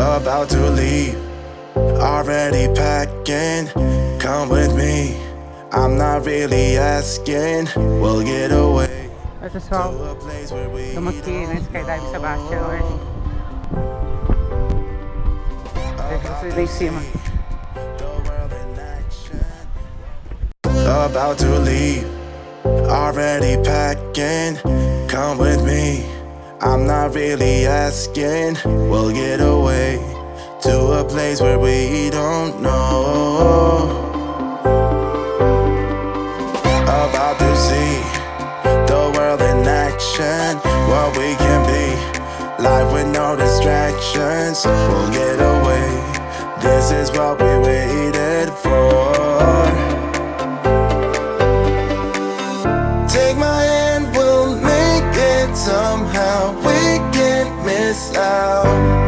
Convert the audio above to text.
about to leave. Already packing, come with me. I'm not really asking, we'll get away Ito so, to a place where we tumagti ng skydive sa Basha or Ito si Daisy mo. the world in action. About to leave, already packing, come with me. I'm not really asking, we'll get away to a place where we don't know. About to see the world in action, what we can be. Life with no distractions, we'll get away. This is what we waited for. Take my somehow. We can't miss out.